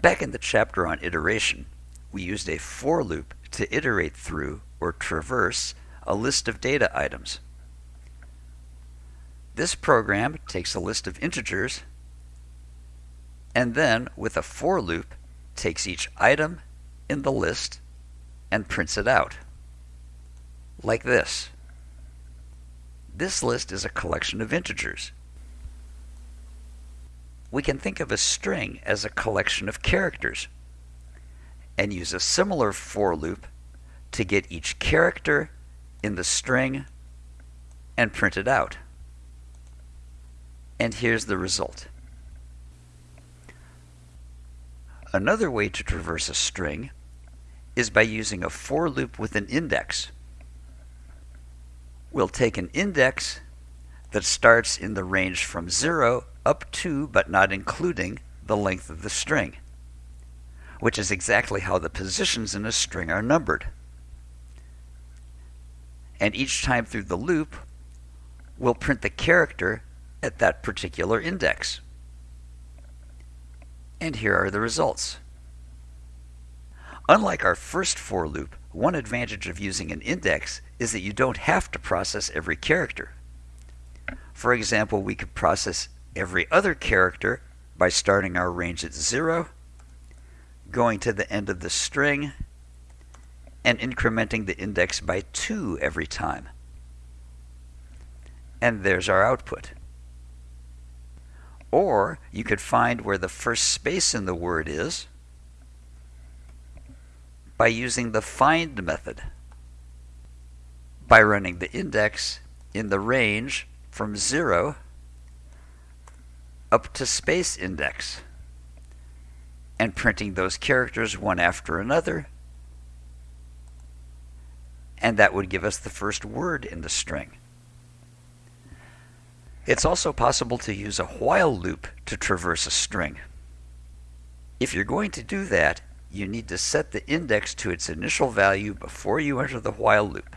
Back in the chapter on iteration, we used a for loop to iterate through or traverse a list of data items. This program takes a list of integers and then, with a for loop, takes each item in the list and prints it out. Like this. This list is a collection of integers. We can think of a string as a collection of characters and use a similar for loop to get each character in the string and print it out. And here's the result. Another way to traverse a string is by using a for loop with an index. We'll take an index that starts in the range from 0 up to, but not including, the length of the string, which is exactly how the positions in a string are numbered. And each time through the loop, we'll print the character at that particular index. And here are the results. Unlike our first for loop, one advantage of using an index is that you don't have to process every character. For example, we could process every other character by starting our range at 0, going to the end of the string, and incrementing the index by 2 every time. And there's our output. Or you could find where the first space in the word is by using the find method. By running the index in the range from 0 up to space index and printing those characters one after another and that would give us the first word in the string. It's also possible to use a while loop to traverse a string. If you're going to do that, you need to set the index to its initial value before you enter the while loop.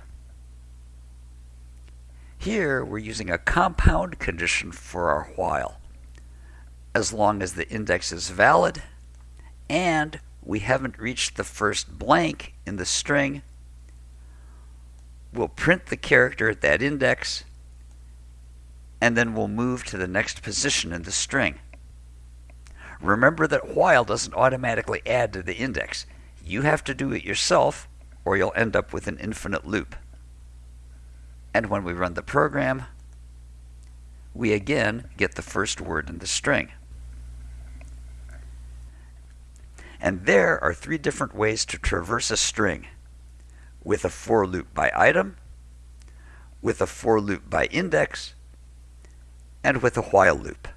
Here, we're using a compound condition for our while. As long as the index is valid and we haven't reached the first blank in the string, we'll print the character at that index and then we'll move to the next position in the string. Remember that while doesn't automatically add to the index. You have to do it yourself or you'll end up with an infinite loop. And when we run the program, we again get the first word in the string. And there are three different ways to traverse a string. With a for loop by item, with a for loop by index, and with a while loop.